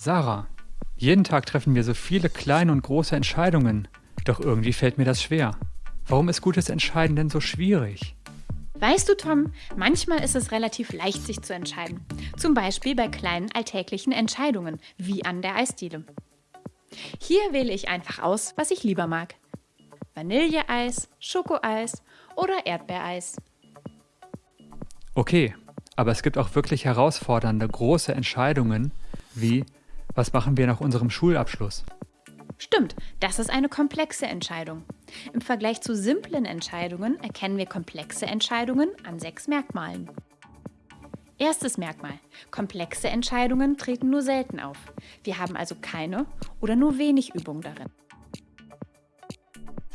Sarah, jeden Tag treffen wir so viele kleine und große Entscheidungen. Doch irgendwie fällt mir das schwer. Warum ist gutes Entscheiden denn so schwierig? Weißt du, Tom, manchmal ist es relativ leicht, sich zu entscheiden. Zum Beispiel bei kleinen alltäglichen Entscheidungen, wie an der Eisdiele. Hier wähle ich einfach aus, was ich lieber mag. Vanilleeis, Schokoeis oder Erdbeereis. Okay, aber es gibt auch wirklich herausfordernde, große Entscheidungen, wie was machen wir nach unserem Schulabschluss? Stimmt, das ist eine komplexe Entscheidung. Im Vergleich zu simplen Entscheidungen erkennen wir komplexe Entscheidungen an sechs Merkmalen. Erstes Merkmal. Komplexe Entscheidungen treten nur selten auf. Wir haben also keine oder nur wenig Übung darin.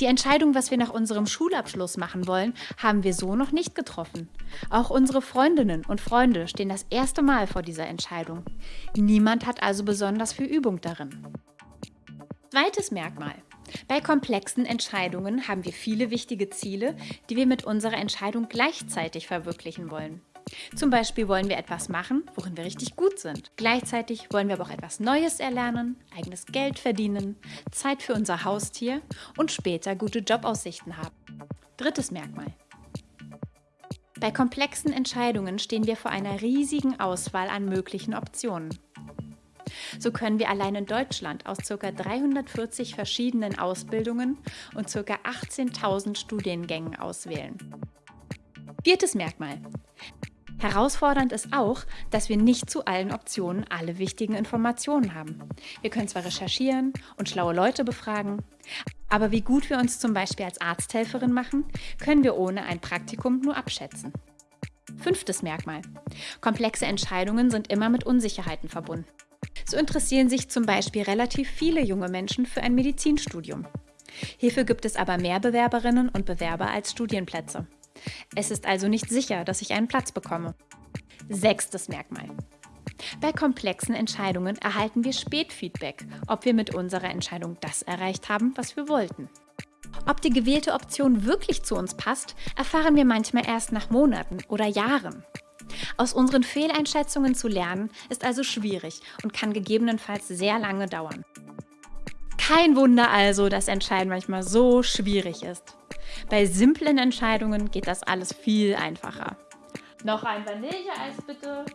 Die Entscheidung, was wir nach unserem Schulabschluss machen wollen, haben wir so noch nicht getroffen. Auch unsere Freundinnen und Freunde stehen das erste Mal vor dieser Entscheidung. Niemand hat also besonders viel Übung darin. Zweites Merkmal. Bei komplexen Entscheidungen haben wir viele wichtige Ziele, die wir mit unserer Entscheidung gleichzeitig verwirklichen wollen. Zum Beispiel wollen wir etwas machen, worin wir richtig gut sind. Gleichzeitig wollen wir aber auch etwas Neues erlernen, eigenes Geld verdienen, Zeit für unser Haustier und später gute Jobaussichten haben. Drittes Merkmal. Bei komplexen Entscheidungen stehen wir vor einer riesigen Auswahl an möglichen Optionen. So können wir allein in Deutschland aus ca. 340 verschiedenen Ausbildungen und ca. 18.000 Studiengängen auswählen. Viertes Merkmal. Herausfordernd ist auch, dass wir nicht zu allen Optionen alle wichtigen Informationen haben. Wir können zwar recherchieren und schlaue Leute befragen, aber wie gut wir uns zum Beispiel als Arzthelferin machen, können wir ohne ein Praktikum nur abschätzen. Fünftes Merkmal. Komplexe Entscheidungen sind immer mit Unsicherheiten verbunden. So interessieren sich zum Beispiel relativ viele junge Menschen für ein Medizinstudium. Hierfür gibt es aber mehr Bewerberinnen und Bewerber als Studienplätze. Es ist also nicht sicher, dass ich einen Platz bekomme. Sechstes Merkmal. Bei komplexen Entscheidungen erhalten wir Spätfeedback, ob wir mit unserer Entscheidung das erreicht haben, was wir wollten. Ob die gewählte Option wirklich zu uns passt, erfahren wir manchmal erst nach Monaten oder Jahren. Aus unseren Fehleinschätzungen zu lernen, ist also schwierig und kann gegebenenfalls sehr lange dauern. Kein Wunder also, dass Entscheiden manchmal so schwierig ist. Bei simplen Entscheidungen geht das alles viel einfacher. Noch ein Vanilleeis bitte.